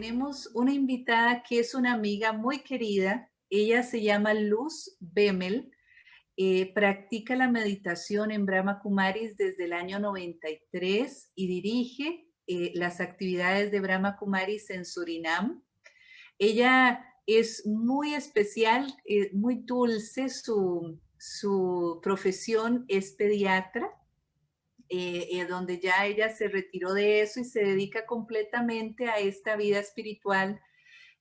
tenemos una invitada que es una amiga muy querida. Ella se llama Luz Bemel. Eh, practica la meditación en Brahma Kumaris desde el año 93 y dirige eh, las actividades de Brahma Kumaris en Surinam. Ella es muy especial, eh, muy dulce, su, su profesión es pediatra eh, eh, donde ya ella se retiró de eso y se dedica completamente a esta vida espiritual.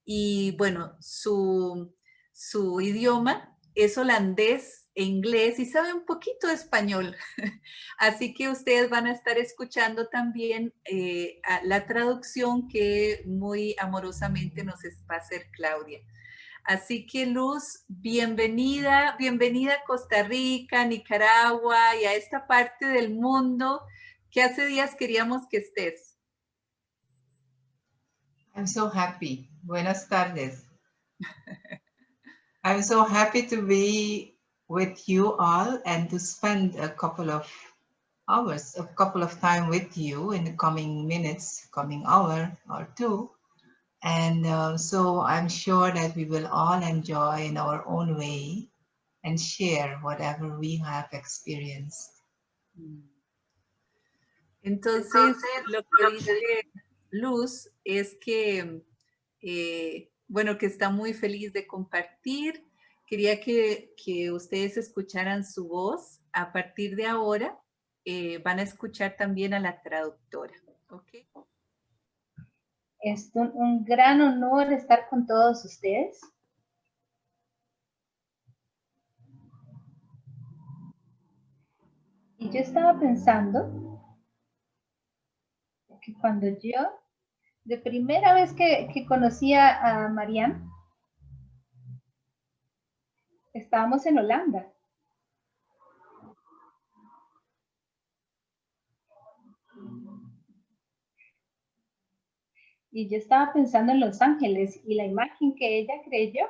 Y bueno, su, su idioma es holandés e inglés y sabe un poquito español. Así que ustedes van a estar escuchando también eh, la traducción que muy amorosamente nos va a hacer Claudia. Así que Luz, bienvenida, bienvenida a Costa Rica, Nicaragua y a esta parte del mundo que hace días queríamos que estés. I'm so happy. Buenas tardes. I'm so happy to be with you all and to spend a couple of hours, a couple of time with you in the coming minutes, coming hour or two. And uh, so I'm sure that we will all enjoy in our own way and share whatever we have experienced. Entonces, lo que dice Luz es que, eh, bueno, que está muy feliz de compartir. Quería que, que ustedes escucharan su voz. A partir de ahora, eh, van a escuchar también a la traductora. ¿ok? Es un, gran honor estar con todos ustedes. Y yo estaba pensando que cuando yo, de primera vez que, que conocí a Marianne, estábamos en Holanda. Y yo estaba pensando en Los Ángeles y la imagen que ella creyó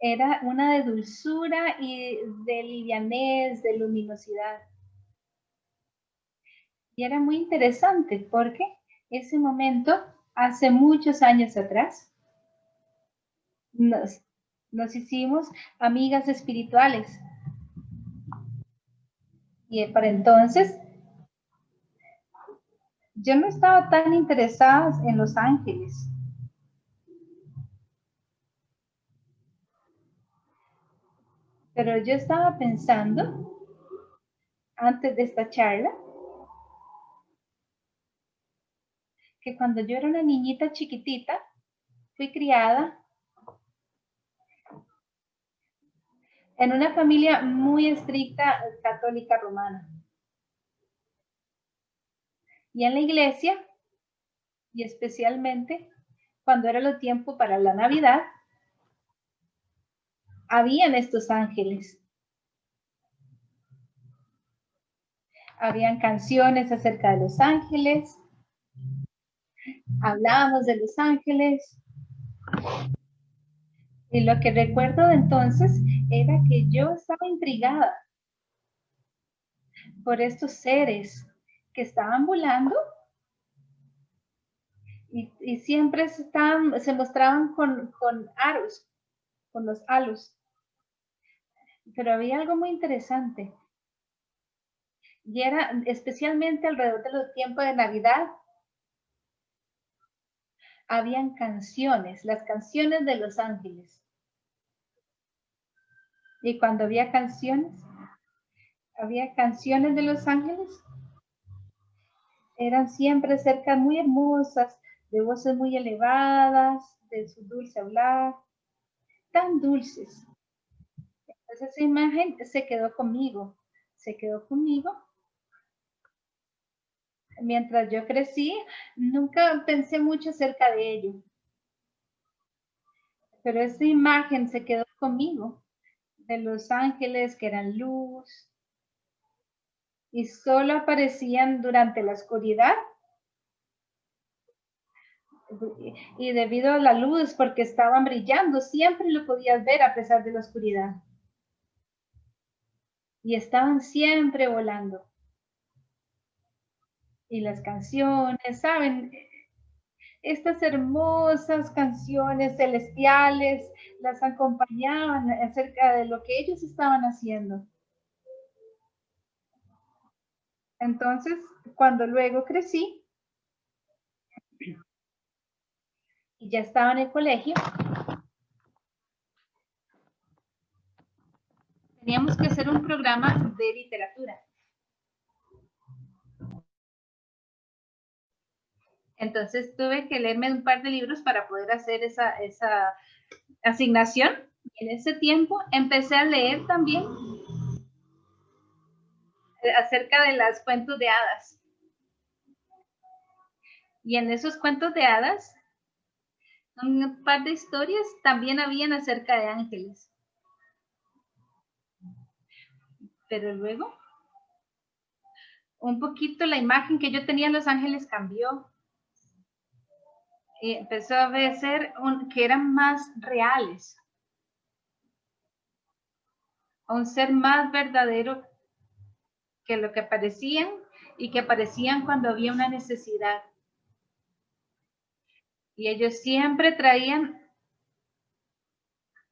era una de dulzura y de livianez, de luminosidad. Y era muy interesante porque ese momento, hace muchos años atrás, nos, nos hicimos amigas espirituales. Y para entonces yo no estaba tan interesada en Los Ángeles. Pero yo estaba pensando, antes de esta charla, que cuando yo era una niñita chiquitita, fui criada en una familia muy estricta católica romana. Y en la iglesia, y especialmente cuando era el tiempo para la Navidad, habían estos ángeles. Habían canciones acerca de los ángeles. Hablábamos de los ángeles. Y lo que recuerdo de entonces era que yo estaba intrigada por estos seres estaban volando y, siempre estaban, se mostraban con, con aros, con los halos. Pero había algo muy interesante. Y era especialmente alrededor de los tiempos de Navidad, habían canciones, las canciones de los ángeles. Y cuando había canciones, había canciones de los ángeles, eran siempre cerca muy hermosas, de voces muy elevadas, de su dulce hablar, tan dulces. Entonces esa imagen se quedó conmigo, se quedó conmigo. Mientras yo crecí, nunca pensé mucho acerca de ello. Pero esa imagen se quedó conmigo, de los ángeles que eran luz, y solo aparecían durante la oscuridad. Y debido a la luz, porque estaban brillando, siempre lo podías ver a pesar de la oscuridad. Y estaban siempre volando. Y las canciones, ¿saben? estas hermosas canciones celestiales las acompañaban acerca de lo que ellos estaban haciendo. Entonces, cuando luego crecí y ya estaba en el colegio, teníamos que hacer un programa de literatura. Entonces tuve que leerme un par de libros para poder hacer esa, asignación. en ese tiempo empecé a leer también acerca de las cuentos de hadas. Y en esos cuentos de hadas, un par de historias también habían acerca de ángeles. Pero luego, un poquito la imagen que yo tenía de los ángeles cambió y empezó a ver que eran más reales, un ser más verdadero que lo que parecían y que aparecían cuando había una necesidad. Y ellos siempre traían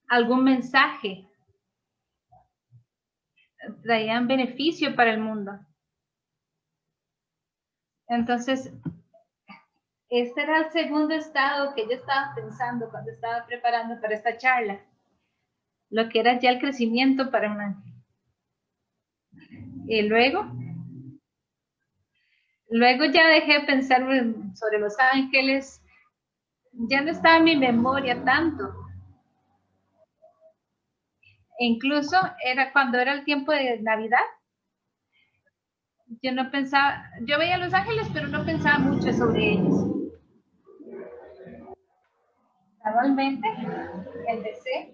algún mensaje, traían beneficio para el mundo. Entonces, este era el segundo estado que yo estaba pensando cuando estaba preparando para esta charla, lo que era ya el crecimiento para un ángel. Y luego, luego ya dejé de pensar sobre los ángeles, ya no estaba en mi memoria tanto. E incluso era cuando era el tiempo de Navidad, yo no pensaba, yo veía los ángeles, pero no pensaba mucho sobre ellos. Gradualmente empecé,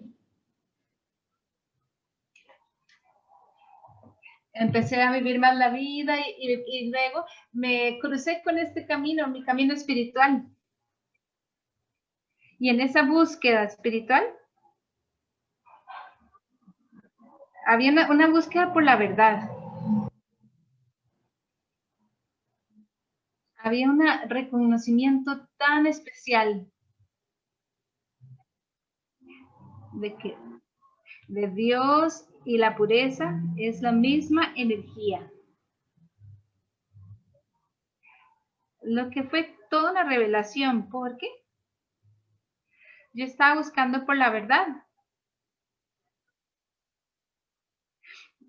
empecé a vivir más la vida y, luego me crucé con este camino, mi camino espiritual. Y en esa búsqueda espiritual había una, búsqueda por la verdad. Había un reconocimiento tan especial de que de Dios y la pureza es la misma energía. Lo que fue toda una revelación, porque yo estaba buscando por la verdad.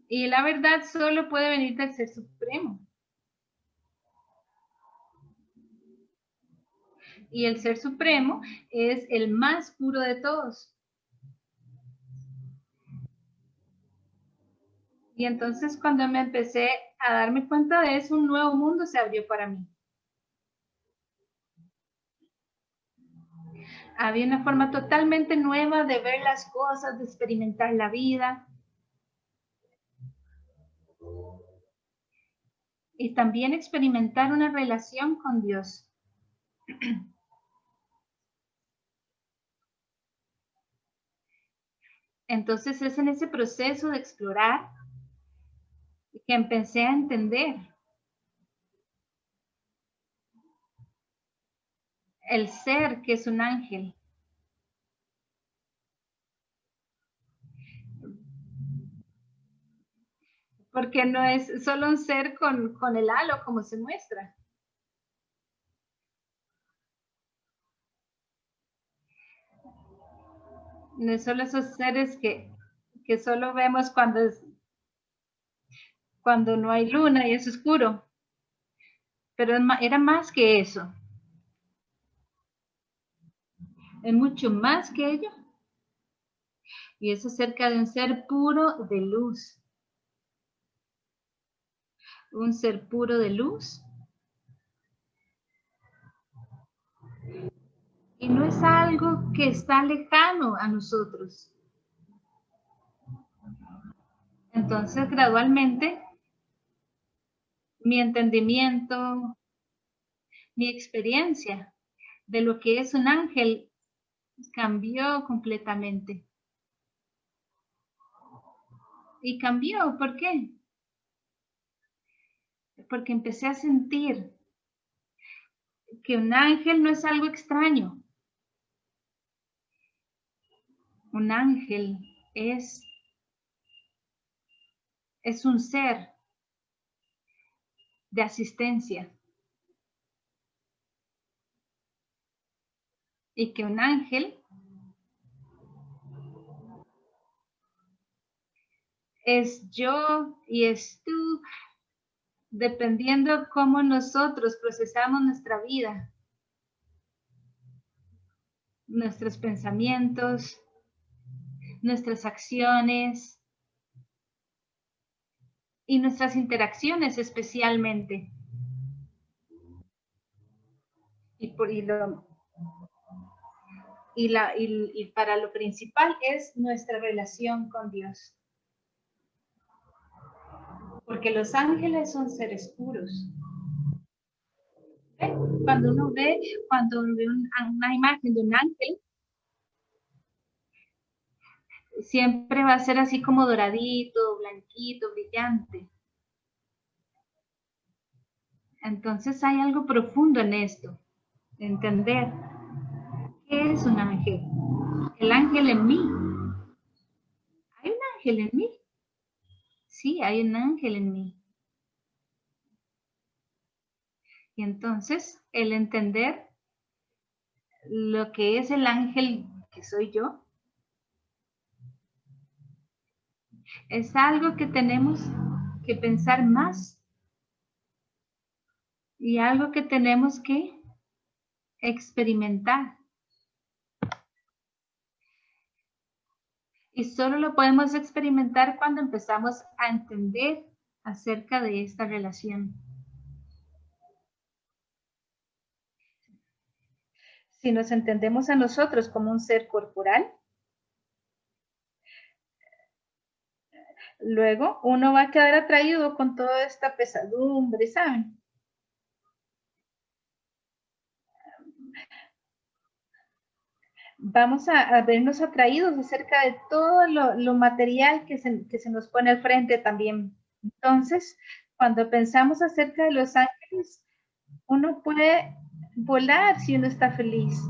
Y la verdad solo puede venir del Ser Supremo. Y el Ser Supremo es el más puro de todos. Y entonces cuando me empecé a darme cuenta de eso, un nuevo mundo se abrió para mí. Había una forma totalmente nueva de ver las cosas, de experimentar la vida. Y también experimentar una relación con Dios. Entonces es en ese proceso de explorar que empecé a entender el ser que es un ángel. Porque no es solo un ser con, con el halo como se muestra. No es solo esos seres que, que solo vemos cuando es, cuando no hay luna y es oscuro. Pero era más que eso. Es mucho más que ello. Y es acerca de un ser puro de luz. Un ser puro de luz. Y no es algo que está lejano a nosotros. Entonces, gradualmente, mi entendimiento, mi experiencia de lo que es un ángel cambió completamente. Y cambió, ¿por qué? Porque empecé a sentir que un ángel no es algo extraño. Un ángel es, es un ser de asistencia. Y que un ángel es yo y es tú, dependiendo cómo nosotros procesamos nuestra vida, nuestros pensamientos, nuestras acciones y nuestras interacciones especialmente. Y, por, y, y, la, y para lo principal es nuestra relación con Dios. Porque los ángeles son seres puros. Cuando uno ve, cuando ve una imagen de un ángel, siempre va a ser así como doradito, blanquito, brillante. Entonces hay algo profundo en esto, entender qué es un ángel. El ángel en mí. ¿Hay un ángel en mí? Sí, hay un ángel en mí. Y entonces el entender lo que es el ángel que soy yo, es algo que tenemos que pensar más y algo que tenemos que experimentar. Y solo lo podemos experimentar cuando empezamos a entender acerca de esta relación. Si nos entendemos a nosotros como un ser corporal, luego uno va a quedar atraído con toda esta pesadumbre, ¿saben? Vamos a, vernos atraídos acerca de todo lo, material que se, que se nos pone al frente también. Entonces, cuando pensamos acerca de los ángeles, uno puede volar si uno está feliz.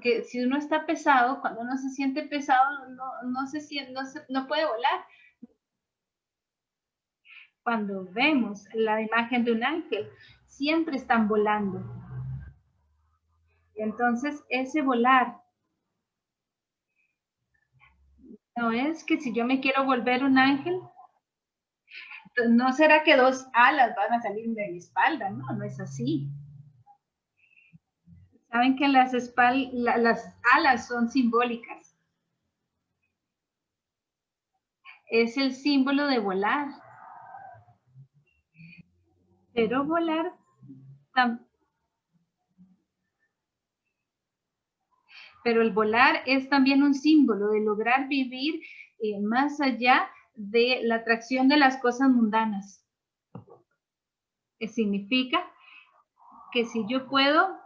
Porque si uno está pesado, cuando uno se siente pesado, no, se siente, no, puede volar. Cuando vemos la imagen de un ángel, siempre están volando. Y entonces ese volar no es que si yo me quiero volver un ángel, no será que dos alas van a salir de mi espalda, no, no es así. Saben que las, las alas son simbólicas. Es el símbolo de volar. Pero volar pero el volar es también un símbolo de lograr vivir eh, más allá de la atracción de las cosas mundanas. Que significa que si yo puedo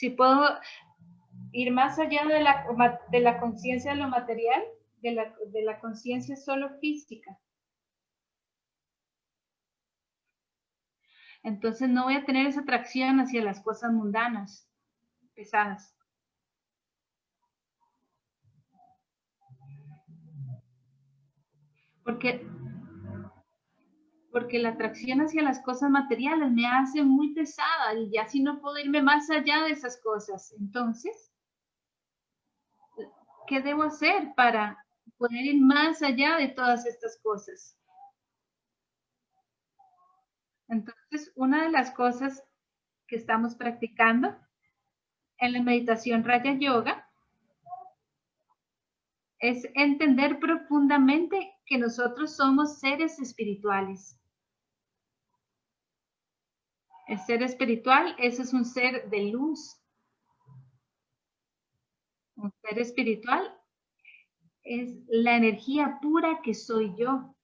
si puedo ir más allá de la, de la conciencia de lo material, de la, de la conciencia solo física. Entonces no voy a tener esa atracción hacia las cosas mundanas, pesadas. Porque porque la atracción hacia las cosas materiales me hace muy pesada y ya si no puedo irme más allá de esas cosas. Entonces, ¿qué debo hacer para poder ir más allá de todas estas cosas? Entonces, una de las cosas que estamos practicando en la meditación Raya Yoga es entender profundamente que nosotros somos seres espirituales. El ser espiritual, ese es un ser de luz. Un ser espiritual es la energía pura que soy yo.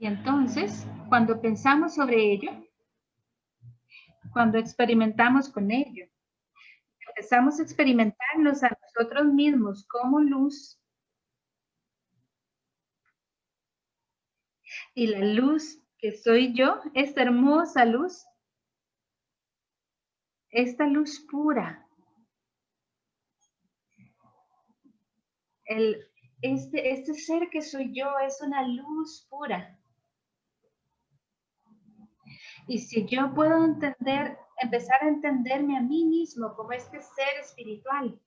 Y entonces, cuando pensamos sobre ello, cuando experimentamos con ello, empezamos a experimentarnos a nosotros mismos como luz, y la luz que soy yo, esta hermosa luz, esta luz pura, el, este, este ser que soy yo es una luz pura. Y si yo puedo entender, empezar a entenderme a mí mismo como este ser espiritual,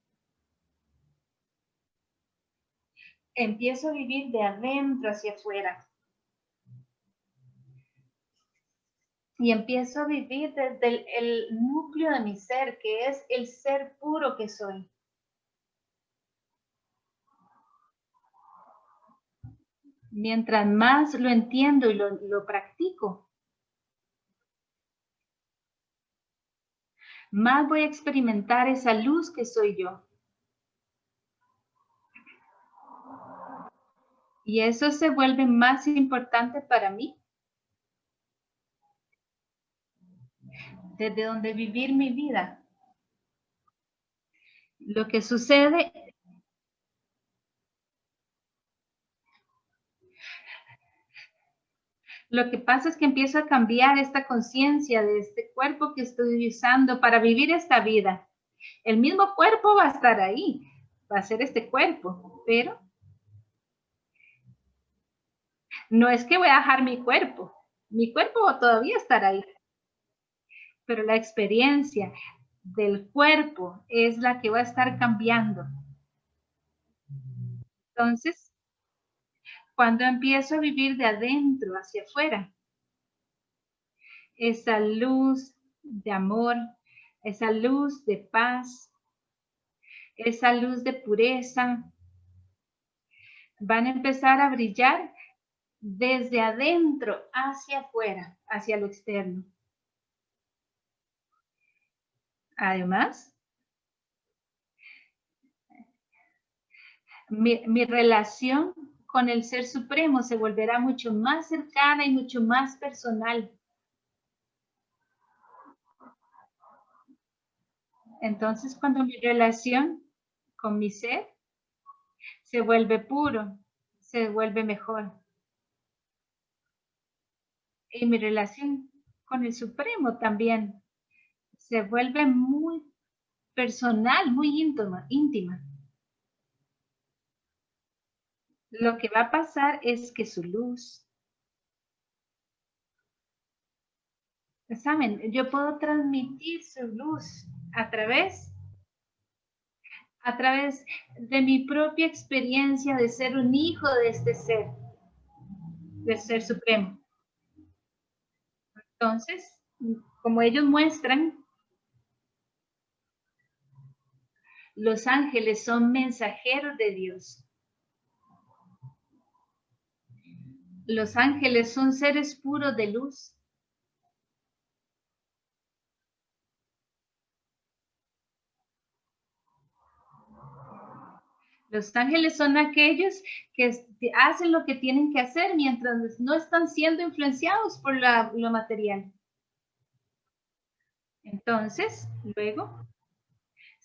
empiezo a vivir de adentro hacia afuera. Y empiezo a vivir desde el núcleo de mi ser, que es el ser puro que soy. mientras más lo entiendo y lo, practico, más voy a experimentar esa luz que soy yo. Y eso se vuelve más importante para mí. Desde donde vivir mi vida. Lo que sucede Lo que pasa es que empiezo a cambiar esta conciencia de este cuerpo que estoy usando para vivir esta vida. El mismo cuerpo va a estar ahí, va a ser este cuerpo, pero no es que voy a dejar mi cuerpo, mi cuerpo todavía estar ahí, pero la experiencia del cuerpo es la que va a estar cambiando. Entonces, cuando empiezo a vivir de adentro hacia afuera. Esa luz de amor, esa luz de paz, esa luz de pureza, van a empezar a brillar desde adentro hacia afuera, hacia lo externo. Además, mi, mi relación con el Ser Supremo se volverá mucho más cercana y mucho más personal. Entonces, cuando mi relación con mi ser se vuelve puro, se vuelve mejor. Y mi relación con el Supremo también se vuelve muy personal, muy íntima. Lo que va a pasar es que su luz, ¿saben? Yo puedo transmitir su luz a través, a través de mi propia experiencia de ser un hijo de este ser, del ser supremo. Entonces, como ellos muestran, los ángeles son mensajeros de Dios. Los ángeles son seres puros de luz. Los ángeles son aquellos que hacen lo que tienen que hacer mientras no están siendo influenciados por lo material. Entonces, luego,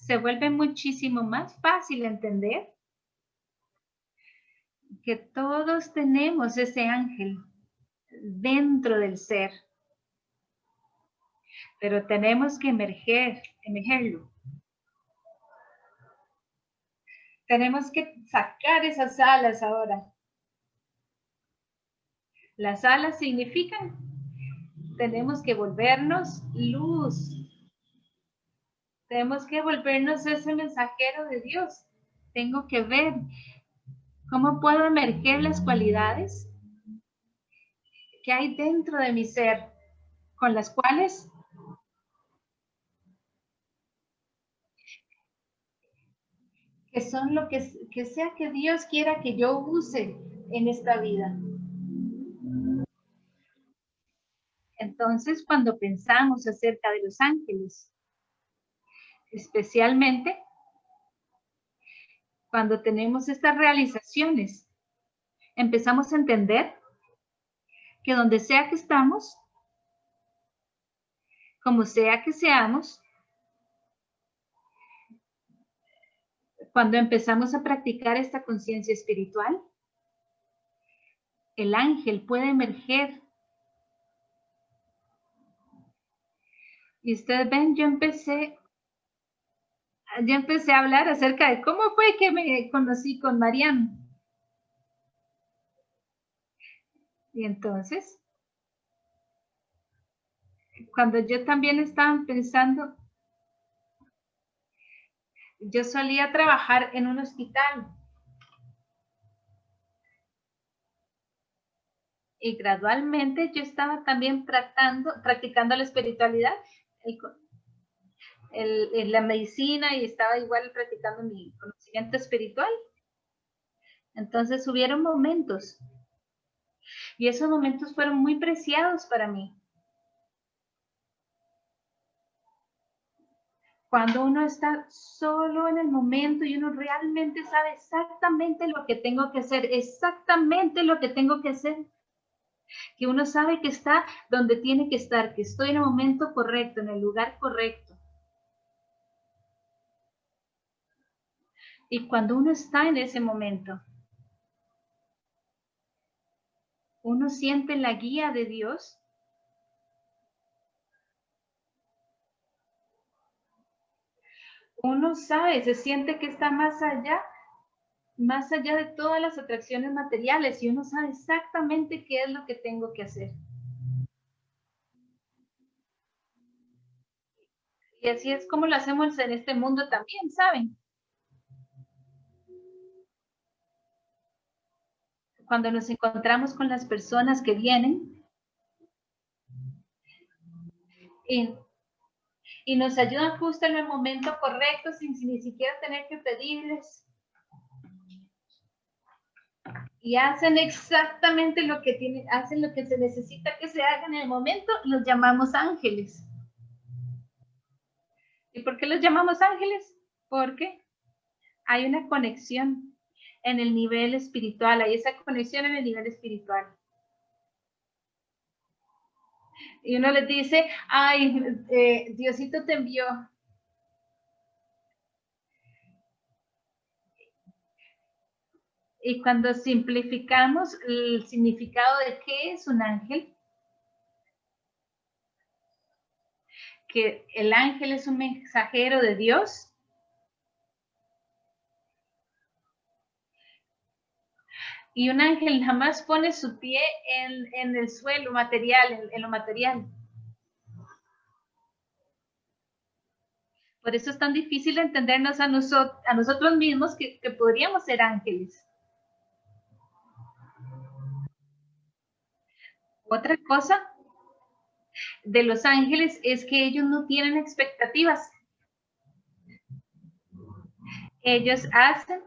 se vuelve muchísimo más fácil entender que todos tenemos ese ángel dentro del ser, pero tenemos que emerger, emergerlo. Tenemos que sacar esas alas ahora. Las alas significan, tenemos que volvernos luz. Tenemos que volvernos ese mensajero de Dios. Tengo que ver ¿Cómo puedo emerger las cualidades que hay dentro de mi ser con las cuales que son lo que, que sea que Dios quiera que yo use en esta vida? Entonces, cuando pensamos acerca de los ángeles, especialmente cuando tenemos estas realizaciones, empezamos a entender que donde sea que estamos, como sea que seamos, cuando empezamos a practicar esta conciencia espiritual, el ángel puede emerger. Y ustedes ven, yo empecé, yo empecé a hablar acerca de cómo fue que me conocí con Mariano. Y entonces, cuando yo también estaba pensando, yo solía trabajar en un hospital. Y gradualmente yo estaba también practicando, practicando la espiritualidad, la medicina y estaba igual practicando mi conocimiento espiritual. Entonces hubieron momentos y esos momentos fueron muy preciados para mí. Cuando uno está solo en el momento y uno realmente sabe exactamente lo que tengo que hacer, exactamente lo que tengo que hacer, que uno sabe que está donde tiene que estar, que estoy en el momento correcto, en el lugar correcto. Y cuando uno está en ese momento, uno siente la guía de Dios uno sabe, se siente que está más allá, más allá de todas las atracciones materiales y uno sabe exactamente qué es lo que tengo que hacer. Y así es como lo hacemos en este mundo también, ¿saben? Cuando nos encontramos con las personas que vienen, y y nos ayudan justo en el momento correcto sin, ni siquiera tener que pedirles. Y hacen exactamente lo que tienen, hacen lo que se necesita que se haga en el momento, los llamamos ángeles. ¿Y por qué los llamamos ángeles? Porque hay una conexión en el nivel espiritual, hay esa conexión en el nivel espiritual. y uno le dice, ay, eh, Diosito te envió. Y cuando simplificamos el significado de qué es un ángel, que el ángel es un mensajero de Dios, y un ángel jamás pone su pie en, el suelo material, en, lo material. Por eso es tan difícil entendernos a, a nosotros mismos que, que podríamos ser ángeles. Otra cosa de los ángeles es que ellos no tienen expectativas. Ellos hacen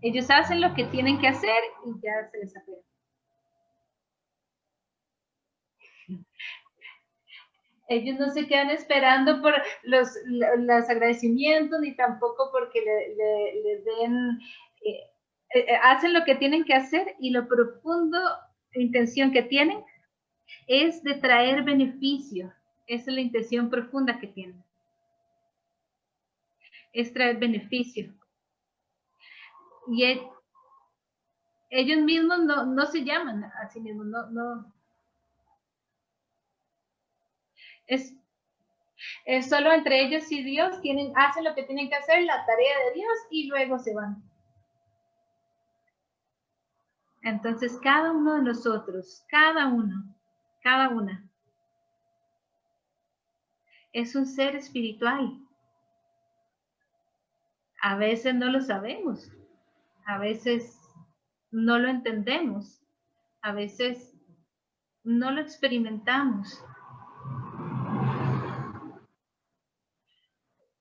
ellos hacen lo que tienen que hacer y ya se les apega. Ellos no se quedan esperando por los, agradecimientos ni tampoco porque les den, eh, eh, hacen lo que tienen que hacer y lo profundo intención que tienen es de traer beneficio. Esa es la intención profunda que tienen. Es traer beneficio y e, ellos mismos no, se llaman a sí mismos, no, no. Es, es solo entre ellos y Dios, tienen, hacen lo que tienen que hacer, la tarea de Dios y luego se van. Entonces, cada uno de nosotros, cada uno, cada una, es un ser espiritual. A veces no lo sabemos a veces no lo entendemos, a veces no lo experimentamos,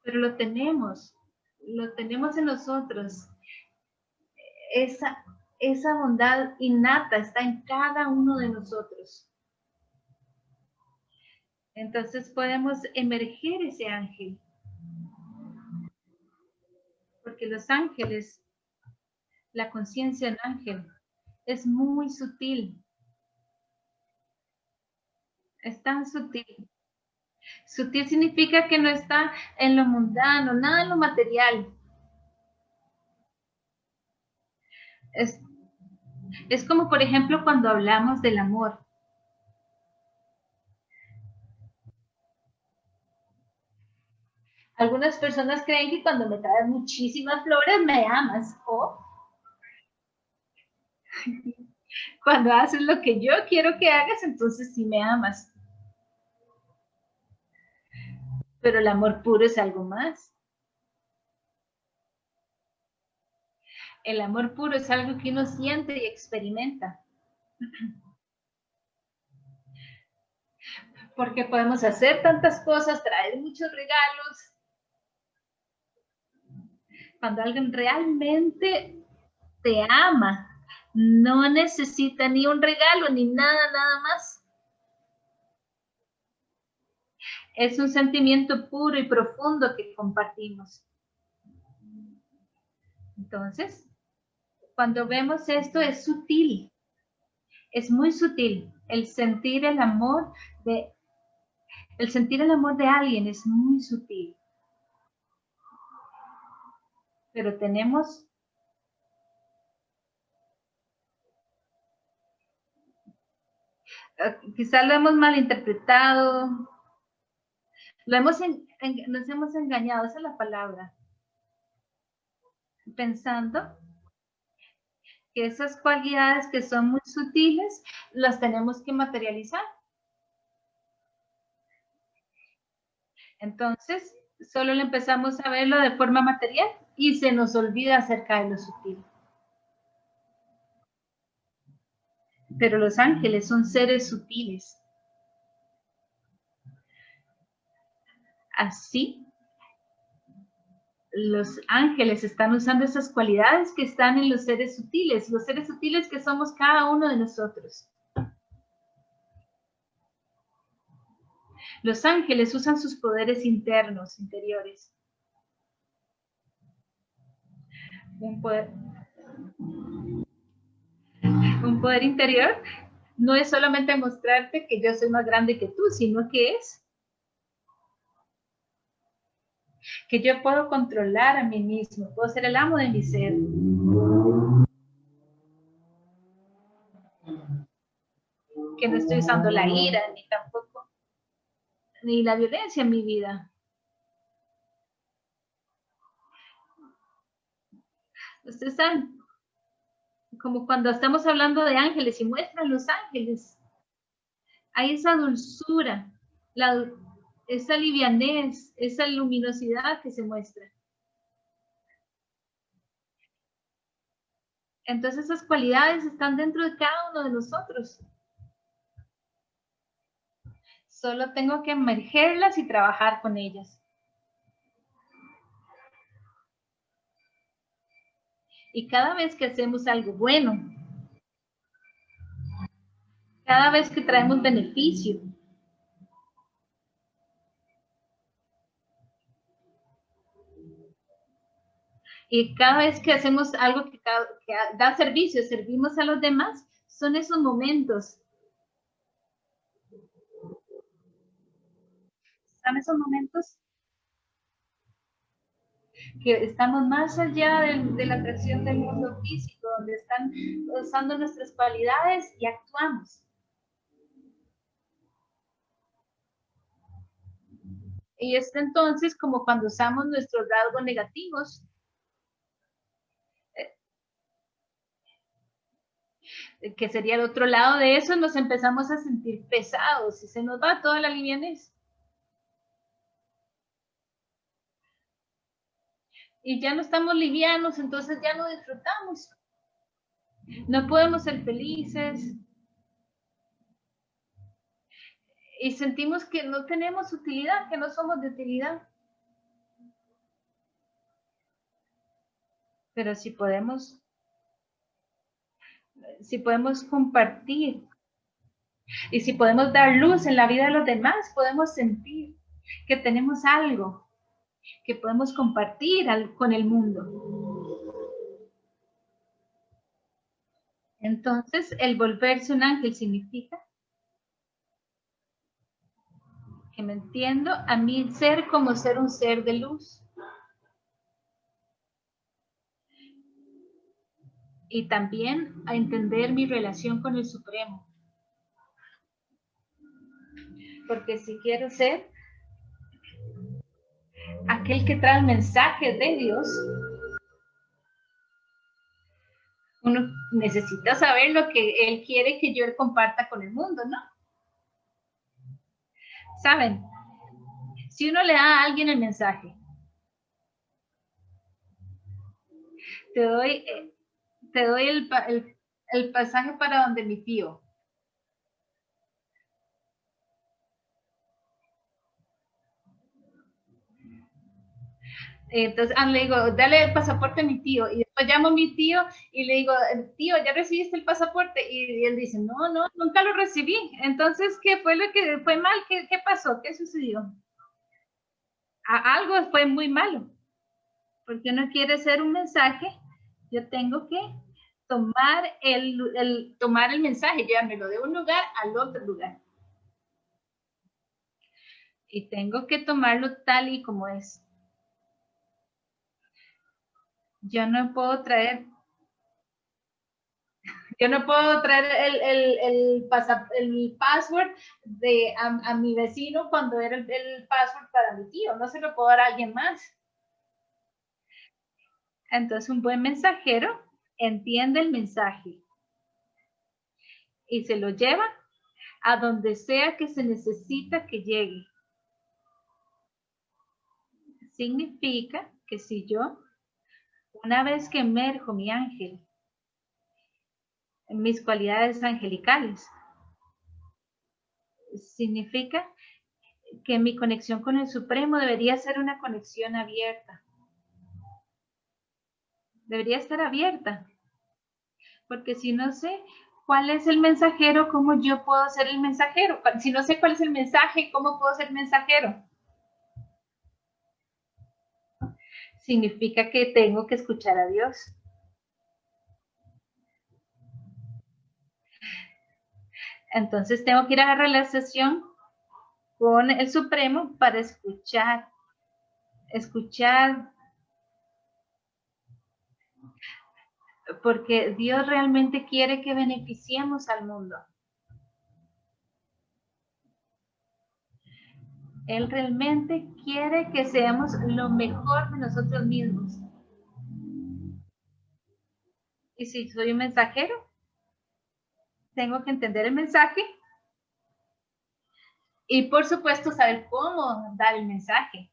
pero lo tenemos, lo tenemos en nosotros. Esa, esa bondad innata está en cada uno de nosotros. Entonces podemos emerger ese ángel. Porque los ángeles la conciencia del ángel es muy sutil. Es tan sutil. Sutil significa que no está en lo mundano, nada en lo material. Es, es como, por ejemplo, cuando hablamos del amor. Algunas personas creen que cuando me traes muchísimas flores me amas o cuando haces lo que yo quiero que hagas, entonces sí me amas. Pero el amor puro es algo más. El amor puro es algo que uno siente y experimenta. Porque podemos hacer tantas cosas, traer muchos regalos. Cuando alguien realmente te ama, no necesita ni un regalo ni nada, nada más. Es un sentimiento puro y profundo que compartimos. Entonces, cuando vemos esto es sutil, es muy sutil. El sentir el amor de, el sentir el amor de alguien es muy sutil. Pero tenemos eh, quizás lo hemos malinterpretado, lo hemos nos hemos engañado, esa es la palabra, pensando esas cualidades que son muy sutiles las tenemos que materializar. Entonces, solo le empezamos a verlo de forma material y se nos olvida acerca de lo sutil. Pero los ángeles son seres sutiles. Así los ángeles están usando esas cualidades que están en los seres sutiles, los seres sutiles que somos cada uno de nosotros. Los ángeles usan sus poderes internos, interiores. Un poder, un poder interior no es solamente mostrarte que yo soy más grande que tú, sino que es que yo puedo controlar a mí mismo, puedo ser el amo de mi ser. Que no estoy usando la ira, ni tampoco, ni la violencia en mi vida. Ustedes saben, como cuando estamos hablando de ángeles y muestran los ángeles, hay esa dulzura, esa livianez, esa luminosidad que se muestra. Entonces esas cualidades están dentro de cada uno de nosotros. Solo tengo que emergerlas y trabajar con ellas. Y cada vez que hacemos algo bueno, cada vez que traemos beneficio, Y cada vez que hacemos algo que, da servicio, servimos a los demás, son esos momentos. Son esos momentos que estamos más allá de, la atracción del mundo físico, donde están usando nuestras cualidades y actuamos. Y es entonces como cuando usamos nuestros rasgos negativos que sería el otro lado de eso, nos empezamos a sentir pesados y se nos va toda la livianez. Y ya no estamos livianos, entonces ya no disfrutamos. No podemos ser felices. Y sentimos que no tenemos utilidad, que no somos de utilidad. Pero si podemos si podemos compartir y si podemos dar luz en la vida de los demás, podemos sentir que tenemos algo que podemos compartir con el mundo. Entonces, el volverse un ángel significa que me entiendo a mi ser como ser un ser de luz. y también a entender mi relación con el Supremo. Porque si quiero ser aquel que trae el mensaje de Dios, uno necesita saber lo que Él quiere que yo comparta con el mundo, ¿no? ¿Saben? Si uno le da a alguien el mensaje, te doy, eh, te doy el, el pasaje para donde mi tío. Entonces ah, le digo, dale el pasaporte a mi tío. Y después llamo a mi tío y le digo, tío, ¿ya recibiste el pasaporte? Y, él dice, no, no, nunca lo recibí. Entonces, ¿qué fue lo que fue mal? ¿Qué, pasó? ¿Qué sucedió? algo fue muy malo. Porque uno quiere hacer un mensaje, yo tengo que tomar el, el, tomar el mensaje, llevármelo de un lugar al otro lugar. Y tengo que tomarlo tal y como es yo no puedo traer, yo no puedo traer el, el, el, el password de, a, mi vecino cuando era el, el password para mi tío, no se lo puedo dar a alguien más. Entonces un buen mensajero entiende el mensaje y se lo lleva a donde sea que se necesita que llegue. Significa que si yo una vez que emerjo mi ángel, mis cualidades angelicales, significa que mi conexión con el Supremo debería ser una conexión abierta. Debería estar abierta. Porque si no sé cuál es el mensajero, ¿cómo yo puedo ser el mensajero? Si no sé cuál es el mensaje, ¿cómo puedo ser mensajero? Significa que tengo que escuchar a Dios. Entonces tengo que ir a la sesión con el Supremo para escuchar, escuchar, porque Dios realmente quiere que beneficiemos al mundo. Él realmente quiere que seamos lo mejor de nosotros mismos. Y si soy un mensajero, tengo que entender el mensaje y por supuesto saber cómo dar el mensaje.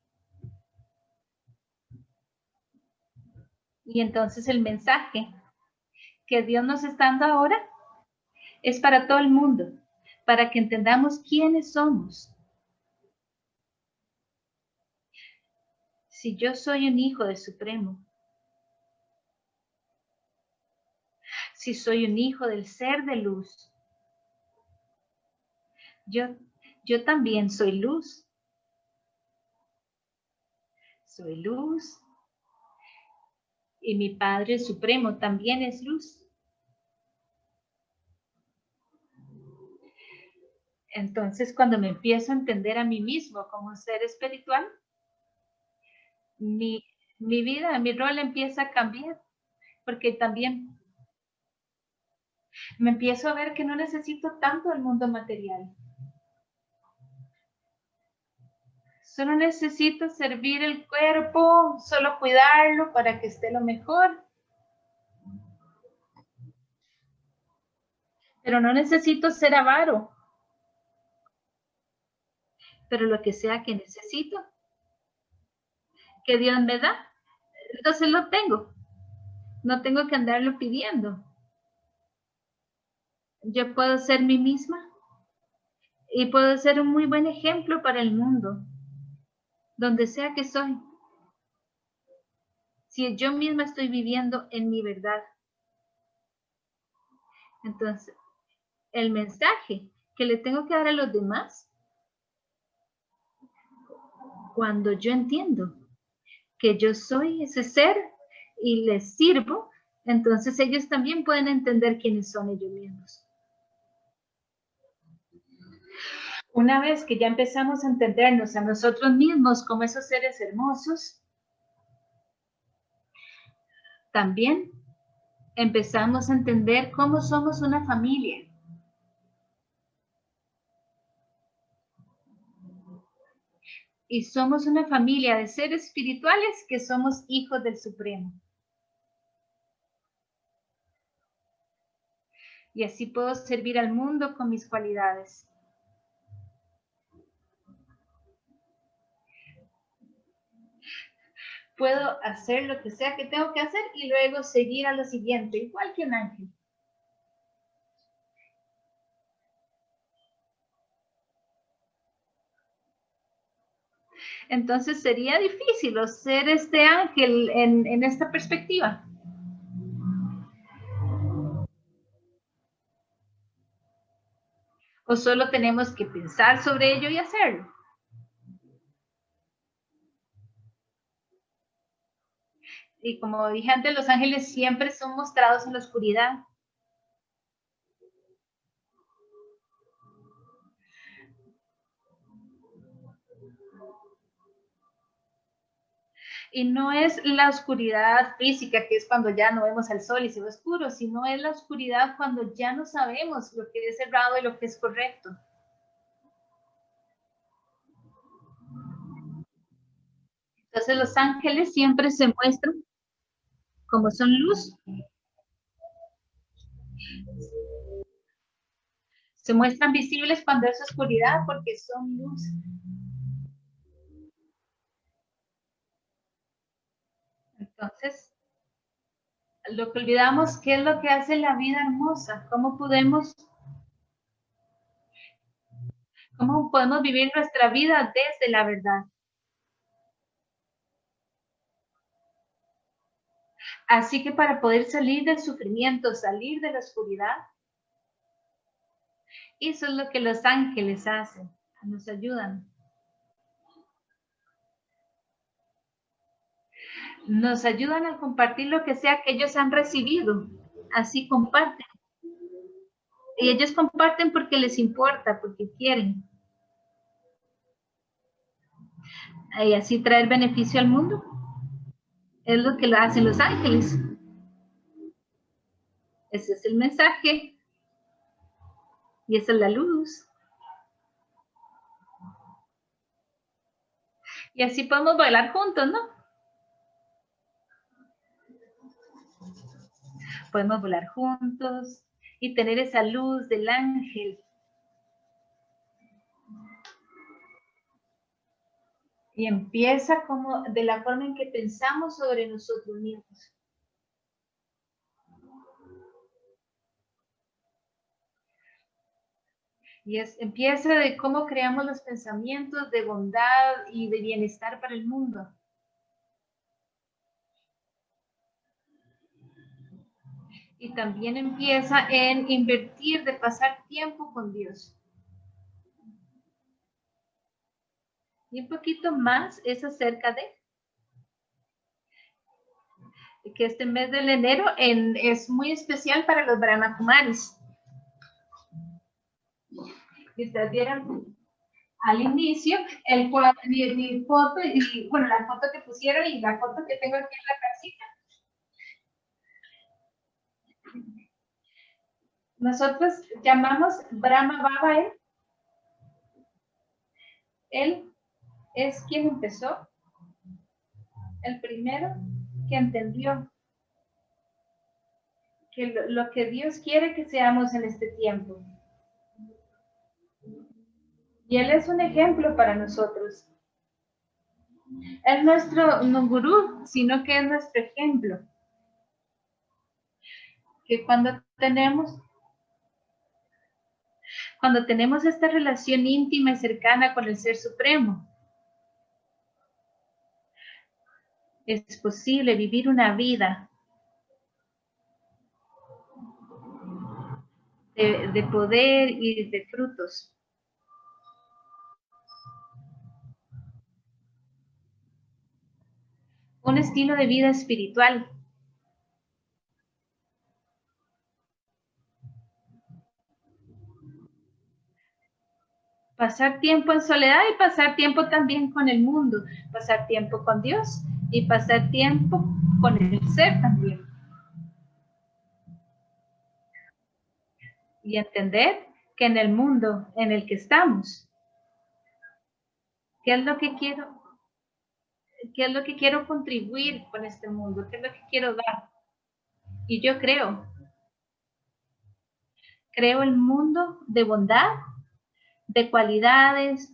Y entonces el mensaje que Dios nos está dando ahora es para todo el mundo, para que entendamos quiénes somos, si yo soy un hijo del Supremo? Si soy un hijo del ser de luz, yo, yo también soy luz. Soy luz. Y mi Padre Supremo también es luz. Entonces, cuando me empiezo a entender a mí mismo como ser espiritual, mi, vida, mi rol empieza a cambiar, porque también me empiezo a ver que no necesito tanto el mundo material. Solo necesito servir el cuerpo, solo cuidarlo para que esté lo mejor. Pero no necesito ser avaro. Pero lo que sea que necesito, que Dios me da, entonces lo tengo. No tengo que andarlo pidiendo. Yo puedo ser mí misma y puedo ser un muy buen ejemplo para el mundo, donde sea que soy. Si yo misma estoy viviendo en mi verdad. Entonces, el mensaje que le tengo que dar a los demás, cuando yo entiendo que yo soy ese ser y les sirvo, entonces ellos también pueden entender quiénes son ellos mismos. Una vez que ya empezamos a entendernos a nosotros mismos como esos seres hermosos, también empezamos a entender cómo somos una familia. Y somos una familia de seres espirituales que somos hijos del Supremo. Y así puedo servir al mundo con mis cualidades. puedo hacer lo que sea que tengo que hacer y luego seguir a lo siguiente, igual que un ángel. Entonces sería difícil ser este ángel en, en esta perspectiva. O solo tenemos que pensar sobre ello y hacerlo. y como dije antes, los ángeles siempre son mostrados en la oscuridad. Y no es la oscuridad física, que es cuando ya no vemos al sol y se ve oscuro, sino es la oscuridad cuando ya no sabemos lo que es errado y lo que es correcto. Entonces los ángeles siempre se muestran como son luz. Se muestran visibles cuando es oscuridad porque son luz. Entonces, lo que olvidamos, ¿qué es lo que hace la vida hermosa? ¿Cómo podemos, cómo podemos vivir nuestra vida desde la verdad? Así que para poder salir del sufrimiento, salir de la oscuridad, eso es lo que los ángeles hacen, nos ayudan. Nos ayudan a compartir lo que sea que ellos han recibido. Así comparten. Y ellos comparten porque les importa, porque quieren. Y así traer beneficio al mundo. Es lo que hacen los ángeles. Ese es el mensaje. Y esa es la luz. Y así podemos bailar juntos, ¿no? Podemos volar juntos y tener esa luz del ángel y empieza como de la forma en que pensamos sobre nosotros mismos. Y es, empieza de cómo creamos los pensamientos de bondad y de bienestar para el mundo. Y también empieza en invertir, de pasar tiempo con Dios. Y un poquito más es acerca de que este mes del enero es muy especial para los Brahma Kumaris. Y ustedes vieron al inicio el mi, foto y bueno la foto que pusieron y la foto que tengo aquí en la casita. Nosotros llamamos Brahma Baba él. Él es quien empezó, el primero que entendió que lo, que Dios quiere que seamos en este tiempo. Y Él es un ejemplo para nosotros. Es nuestro no gurú, sino que es nuestro ejemplo. Que cuando tenemos cuando tenemos esta relación íntima y cercana con el Ser Supremo, es posible vivir una vida de, poder y de frutos. Un estilo de vida espiritual. Pasar tiempo en soledad y pasar tiempo también con el mundo. Pasar tiempo con Dios y pasar tiempo con el ser también. y entender que en el mundo en el que estamos, ¿qué es lo que quiero? ¿Qué es lo que quiero contribuir con este mundo? ¿Qué es lo que quiero dar? Y yo creo, creo el mundo de bondad, de cualidades,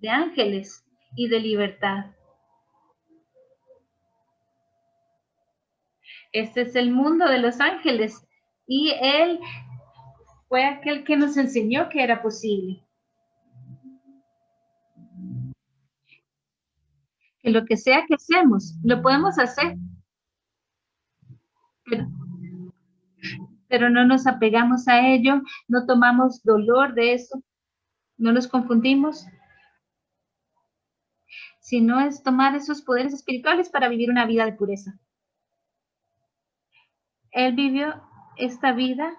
de ángeles y de libertad. Este es el mundo de los ángeles y Él fue aquel que nos enseñó que era posible. Que lo que sea que hacemos, lo podemos hacer. Pero, pero no nos apegamos a ello, no tomamos dolor de eso, no nos confundimos, sino es tomar esos poderes espirituales para vivir una vida de pureza. Él vivió esta vida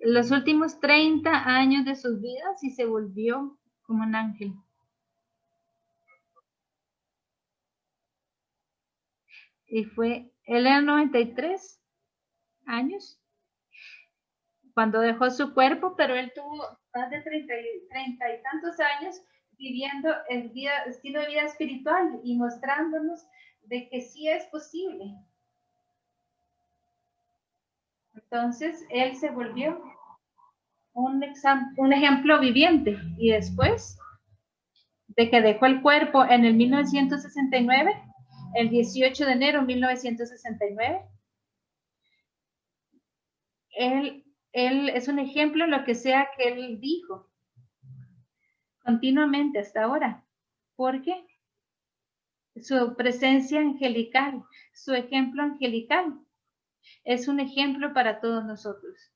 los últimos 30 años de sus vidas y se volvió como un ángel. Y fue, él era 93 años cuando dejó su cuerpo, pero él tuvo más de 30, 30 y tantos años viviendo el vida, estilo de vida espiritual y mostrándonos de que sí es posible. Entonces, él se volvió un, un ejemplo viviente y después de que dejó el cuerpo en el 1969, el 18 de enero de 1969, él, él es un ejemplo lo que sea que él dijo continuamente hasta ahora. ¿Por qué? su presencia angelical, su ejemplo angelical. Es un ejemplo para todos nosotros.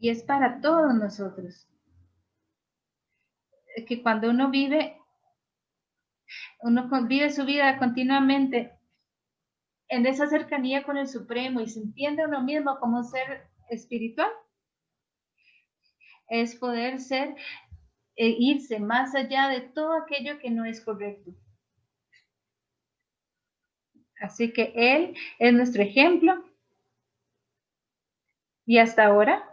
Y es para todos nosotros. Que cuando uno vive, uno vive su vida continuamente en esa cercanía con el Supremo y se entiende uno mismo como ser espiritual, es poder ser e irse más allá de todo aquello que no es correcto. Así que Él es nuestro ejemplo. Y hasta ahora,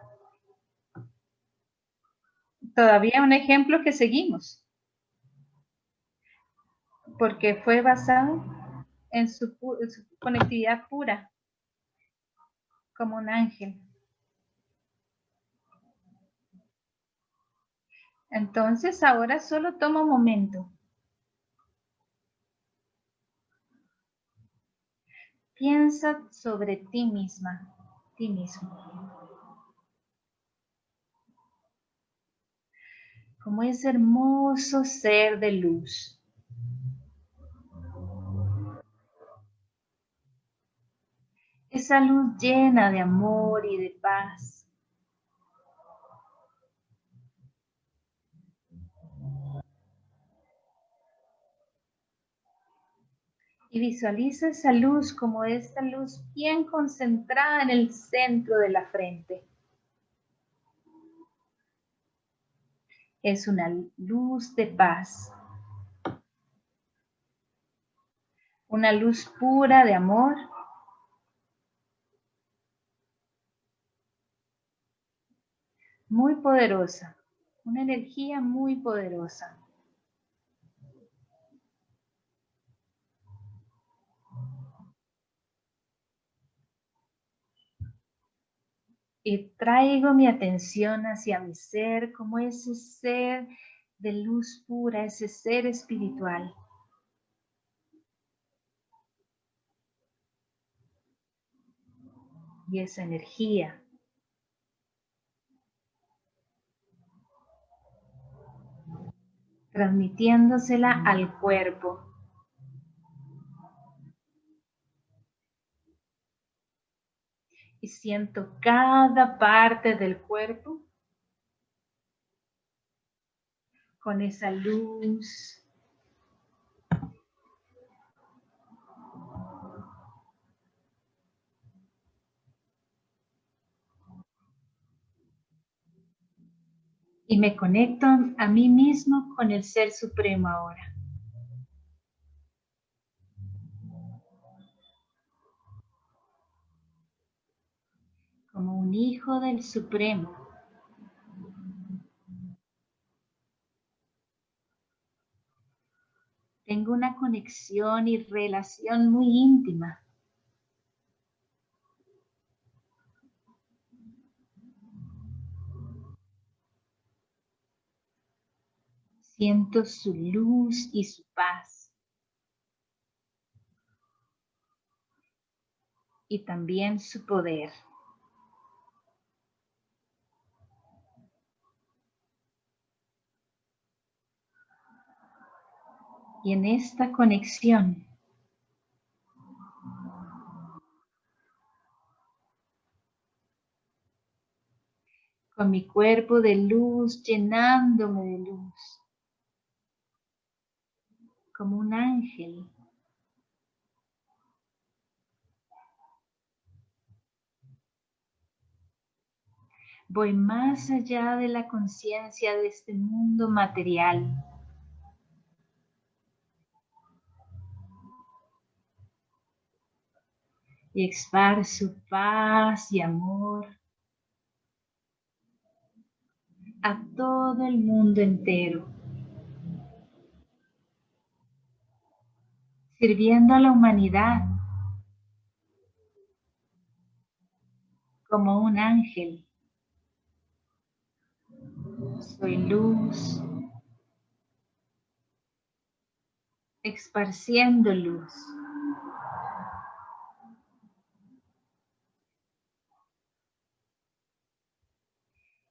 todavía un ejemplo que seguimos. Porque fue basado en su, conectividad pura, como un ángel. Entonces ahora solo toma un momento. Piensa sobre ti misma, ti mismo. Como ese hermoso ser de luz. Esa luz llena de amor y de paz. y visualiza esa luz como esta luz bien concentrada en el centro de la frente. Es una luz de paz. Una luz pura de amor. Muy poderosa. Una energía muy poderosa. y traigo mi atención hacia mi ser como ese ser de luz pura, ese ser espiritual. Y esa energía. Transmitiéndosela al cuerpo. y siento cada parte del cuerpo con esa luz. y me conecto a mí mismo con el Ser Supremo ahora. Como un hijo del Supremo. Tengo una conexión y relación muy íntima Siento su luz y su paz. Y también su poder. y en esta conexión con mi cuerpo de luz llenándome de luz como un ángel. Voy más allá de la conciencia de este mundo material. Y su paz y amor a todo el mundo entero, sirviendo a la humanidad como un ángel. Soy luz, esparciendo luz.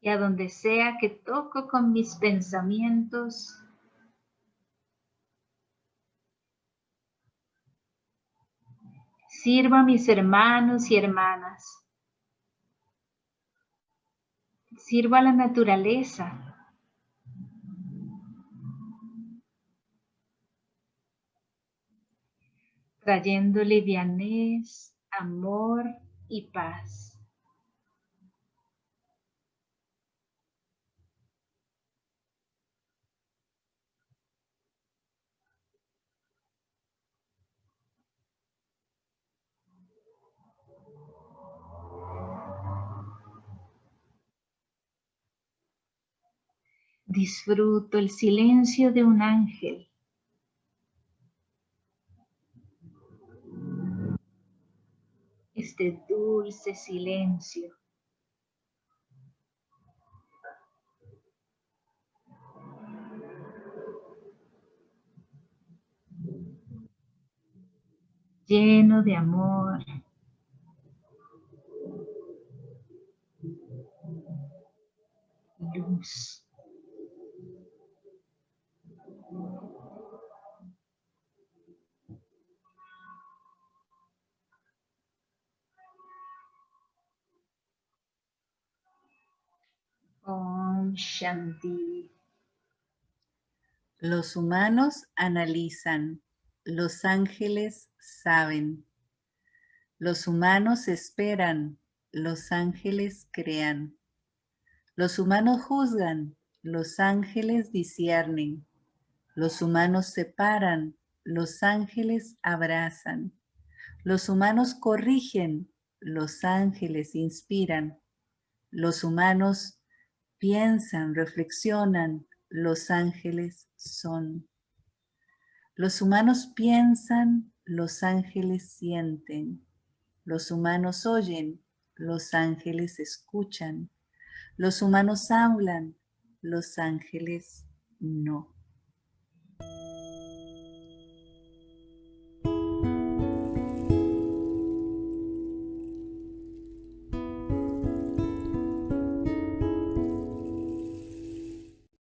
y a donde sea que toco con mis pensamientos, sirvo a mis hermanos y hermanas, sirvo a la naturaleza, trayendo livianez, amor y paz. Disfruto el silencio de un ángel. Este dulce silencio. lleno de amor, luz. Shanti. Los humanos analizan, los ángeles saben. Los humanos esperan, los ángeles crean. Los humanos juzgan, los ángeles disciernen. Los humanos separan, los ángeles abrazan. Los humanos corrigen, los ángeles inspiran. Los humanos piensan, reflexionan, los ángeles son. Los humanos piensan, los ángeles sienten. Los humanos oyen, los ángeles escuchan. Los humanos hablan, los ángeles no.